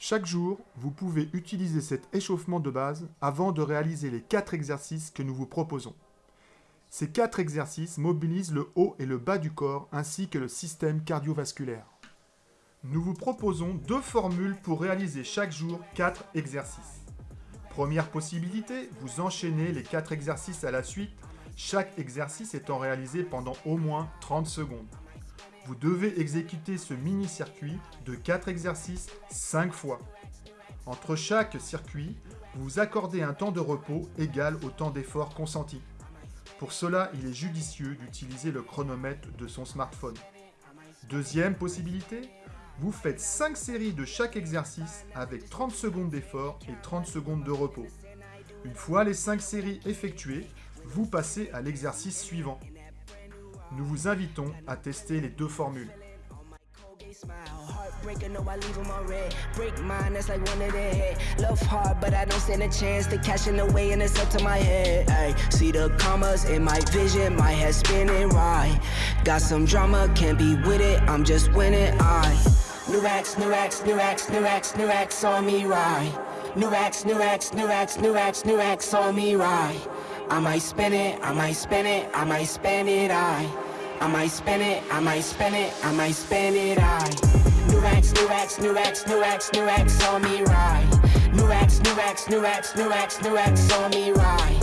Chaque jour, vous pouvez utiliser cet échauffement de base avant de réaliser les 4 exercices que nous vous proposons. Ces 4 exercices mobilisent le haut et le bas du corps ainsi que le système cardiovasculaire. Nous vous proposons deux formules pour réaliser chaque jour 4 exercices. Première possibilité, vous enchaînez les 4 exercices à la suite, chaque exercice étant réalisé pendant au moins 30 secondes. Vous devez exécuter ce mini-circuit de 4 exercices 5 fois. Entre chaque circuit, vous accordez un temps de repos égal au temps d'effort consenti. Pour cela, il est judicieux d'utiliser le chronomètre de son smartphone. Deuxième possibilité, vous faites 5 séries de chaque exercice avec 30 secondes d'effort et 30 secondes de repos. Une fois les 5 séries effectuées, vous passez à l'exercice suivant. Nous vous invitons à tester les deux formules. New new new new new. New me. I might spin it, I might spin it, I might spend it, I. I might spend it, I might spend it, I might spend it, I. New racks, new racks, new racks, new racks, new racks on me right. New racks, new racks, new racks, new racks, new racks on me right.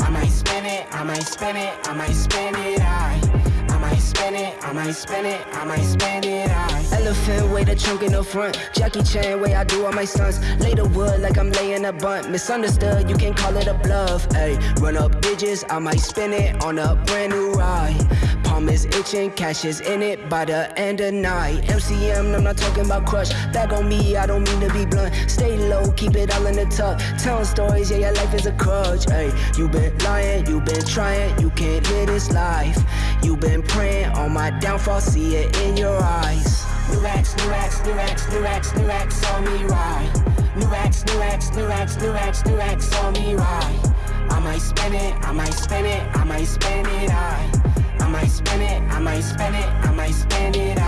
I might spend it, I might spend it, I might spend it, I might spend it, I might spend it, I might spend it, I. Elephant way the trunk in the front. Jackie Chan way I do all my stunts. Lay the wood like I'm laying a bunt. Misunderstood, you can't call it a bluff Ayy, run up digits, I might spend it on a brand new ride. Palm is itching, cash is in it by the end of night. MCM, I'm not talking about crush. Back on me, I don't mean to be blunt. Stay low, keep it all in the tuck. Telling stories, yeah, your life is a crutch Ayy, you been lying, you been trying You can't live this life You been praying on my downfall See it in your eyes New racks, new racks, new racks, new racks, new racks on me right. New racks, new racks, new racks, new racks, new racks on me right. I might spend it, I might spend it, I might spend it, I I might spend it, I might spend it, I might spend it,